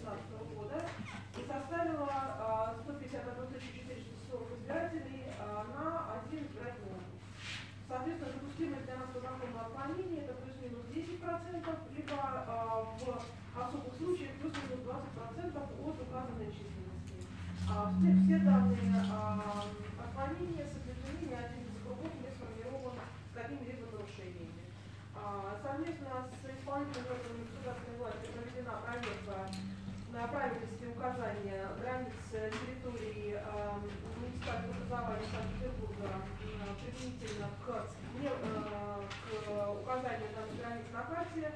2016 года и составила а, 151 440 избирателей а, на один избирательный. Соответственно, допустимое для нас по закону отклонение это плюс-минус 10%, либо а, в особых случаях плюс-минус 20% от указанной численности. А, все, данные а, отклонения правильности указания границ территории э, муниципального образования Санкт-Петербурга э, применительно к, э, к указанию данных границ на карте.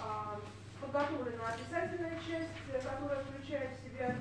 А, Подготовлена описательная часть, которая включает в себя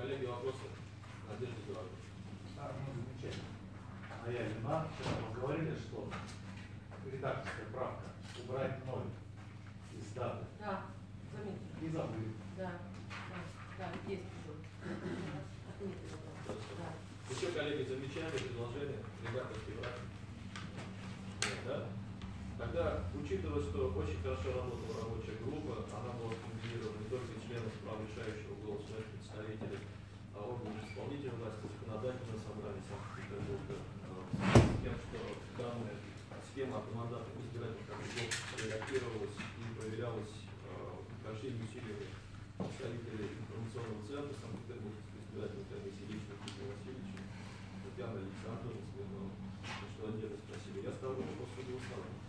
коллеги, вопросы? Надежда Эдуардовна. Да, ну, замечательно. А я вина, вчера мы говорили, что редакторская правка убрать ноль из даты. Да, заметил. И забыли. Да, да, да, есть еще. Да. Еще, коллеги, замечания, предложения, редакторский брак? Нет, да? Тогда, учитывая, что очень хорошо работала рабочая группа, она была скомбинирована не только из членов прав решающего голоса, но и представителей а, органов исполнительной власти, законодательного собрания Санкт-Петербурга, а, с тем, что данная схема автомандатных избирательных округов реагировалась и проверялась а, большими усилиями представителей информационного центра Санкт-Петербургской избирательной комиссии лично Дмитрия Васильевича, Татьяна Александровна, Смирнова, что отдельно спасибо. Я ставлю вопрос на голосование.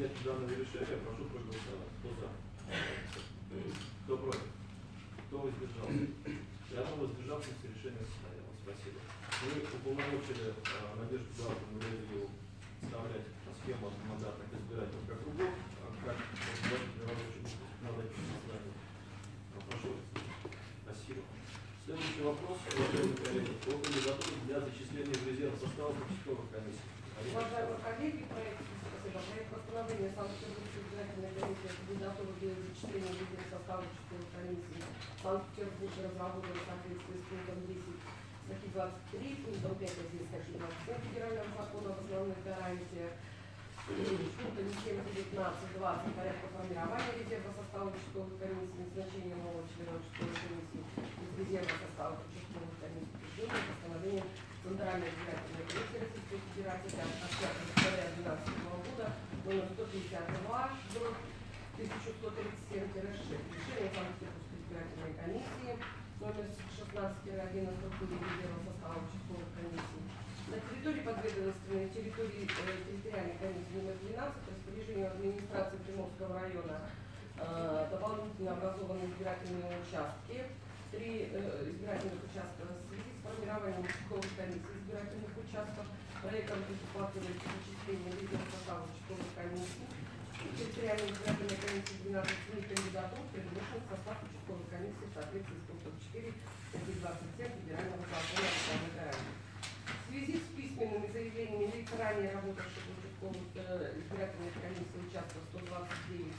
Принятие данного решения, прошу проголосовать. Кто за? Кто против? Кто воздержался? И одно воздержавшееся решение состоялось. Спасибо. Мы уполномочили а, Надежду Эдуардовну Лебедеву вставлять схему мандатных избирательных округов, а, как группы законодательного собрания. А, Прошу. Спасибо. Следующий вопрос, уважаемые коллеги, по кандидатуре для зачисления в резерв состава участковых комиссий. Уважаемые коллеги, проект, постановления Санкт-Петербургской избирательной комиссии о кандидатуру для зачисления в единый состав участковой комиссии Санкт-Петербург разработан в соответствии с пунктом 10 статьи 23, пунктом 5 здесь статьи 27 Федерального закона об основных гарантиях, пунктами 7, 19, 20 порядка формирования резерва состава участковой комиссии, назначения нового члена участковой комиссии из резерва состава участковой комиссии, утверждение постановлением Центральной избирательной комиссии Российской Федерации от 5 февраля 2012 года номер 152 1137-6 решение Санкт-Петербургской избирательной комиссии номер 16-11 резерва состава участковой комиссии на территории подведомственной территории э, территориальной комиссии номер 12 распоряжению администрации Приморского района э, дополнительно образованы избирательные участки. Три э, избирательных участка в связи с формированием участковых комиссий избирательных участков проектом предусматривается зачисление лидеров состава участковой комиссии. И территориальной избирательной комиссии 12 семи кандидатур предложен в состав участковой комиссии в соответствии с пунктом 4 статьи 27 Федерального закона о. В связи с письменными заявлениями лиц, ранее работавших участковых э, избирательных комиссий участков 129,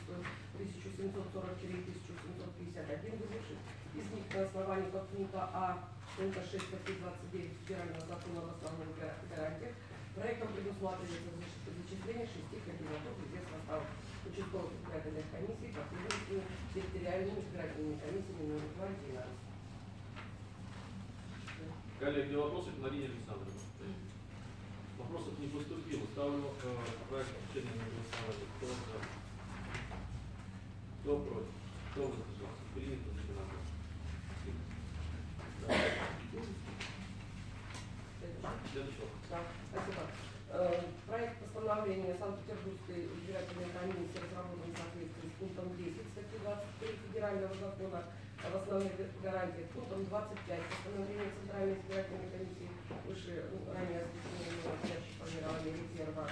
1740-1751, вызвавших из них на основании подпункта А пункта 6 статьи 29 Федерального закона об основных га- гарантиях, проектом предусматривается зачисление шести кандидатур в резерв состава участковых избирательных комиссий, последовательно территориальными избирательными комиссиями номер 2 и 12. Коллеги, вопросы к Марине Александровне? Вопросов не поступило. Ставлю э, проект решения на голосование. Кто за? Кто против? Кто воздержался? Принято законодательно. Да. Да, спасибо. Э, Проект постановления Санкт-Петербургской избирательной комиссии разработан в соответствии с пунктом 10 статьи 23 Федерального закона об основных гарантиях, пунктом 25 постановления Центральной избирательной комиссии выше ну, ранее осуществленного формирования резерва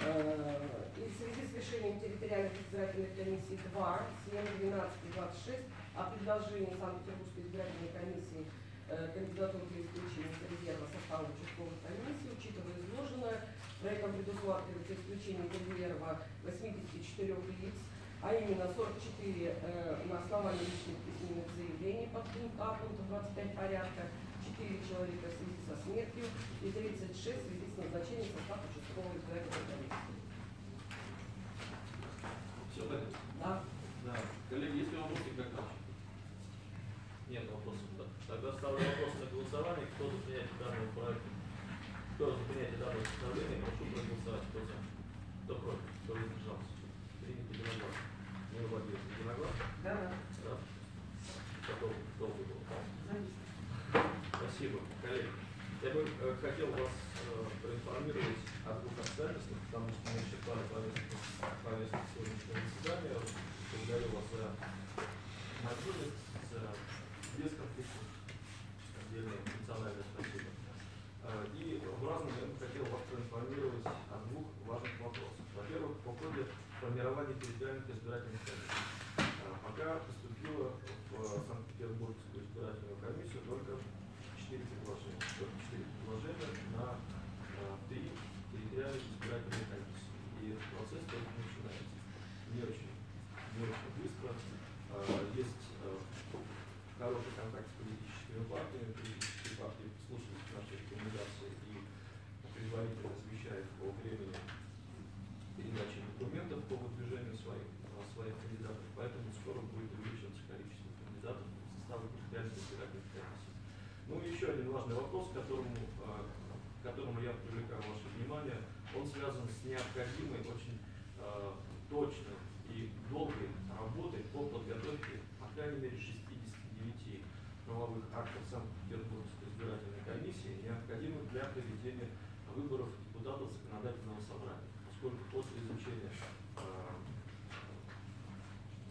Э, И в связи с решением территориальных избирательных комиссий 2, 7, 12 и 26 о предложении Санкт-Петербургской избирательной комиссии кандидатур для исключения из резерва состава участковой комиссии, учитывая изложенное, проектом предусматривается исключение из резерва 84 лиц, а именно 44 э, на основании личных письменных заявлений под пункт А, пункт 25 порядка, 4 человека в связи со смертью и 36 в связи с назначением состава участкового избирательной комиссии. Все понятно? Да. Да. Коллеги, есть ли вопросы как? Нет вопросов. Да. Тогда ставлю вопрос на голосование. Кто за принятие данного проекта? Кто за принятие данного постановления, прошу проголосовать. Кто за? Кто против? Кто воздержался? Принято единогласно. Мир Владимирович, единогласно? Да. Да. Готов, долго было. Спасибо, коллеги. Я бы э, хотел вас э, проинформировать о двух обстоятельствах, потому что мы исчерпали повестку, повестку сегодняшнего заседания. Благодарю вас за мобильность, за бесконфликтность. Отдельное эмоциональное спасибо. Э, И в разном я бы хотел вас проинформировать о двух важных вопросах. Во-первых, по ходе формирования территориальных избирательных комиссий. Э, Пока поступило в Санкт-Петербургскую избирательную комиссию только четыре предложения. Только четыре предложения на э, три территориальных избирательные комиссии. И этот процесс только начинается. Не очень, не очень быстро. Э, Есть э, хороший контакт с политическими партиями. Комиссий. Ну и еще один важный вопрос, к которому, а, к которому я привлекаю ваше внимание, он связан с необходимой, очень а, точной и долгой работой по подготовке, по крайней мере, 69 правовых актов Санкт-Петербургской избирательной комиссии, необходимых для проведения выборов депутатов законодательного собрания, поскольку после изучения э,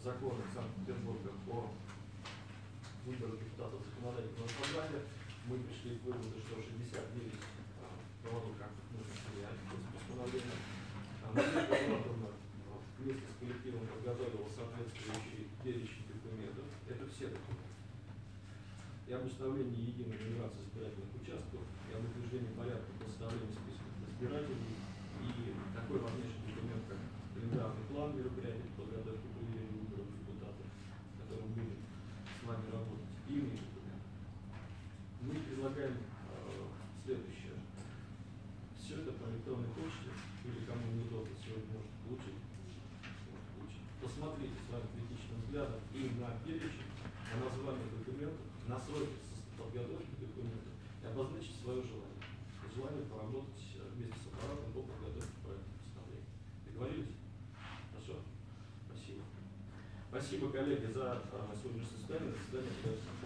закона Санкт-Петербурга по выбору депутатов законодательного собрания мы пришли к выводу, что 69 э, правовых актов нужно принять. А Эдуардовна э, вместе с коллективом подготовила соответствующий перечень документов. Это все документы и об установлении единой нумерации избирательных участков, и об утверждении порядка по составлению списков избирателей, и такой важнейший документ, как календарный план мероприятий по подготовке к выборов депутатов, которым будем с вами работать, и иные документы. Мы предлагаем э, следующее. Все это по электронной почте, или кому неудобно сегодня может получить. Посмотрите с вами критичным взглядом и на перечень, на название документов, на сроки подготовки документов и обозначить свое желание. Желание поработать э, вместе с аппаратом по подготовке проекта постановления. Договорились? Хорошо? Спасибо. Спасибо, коллеги, за э, сегодняшнее заседание. Заседание подается.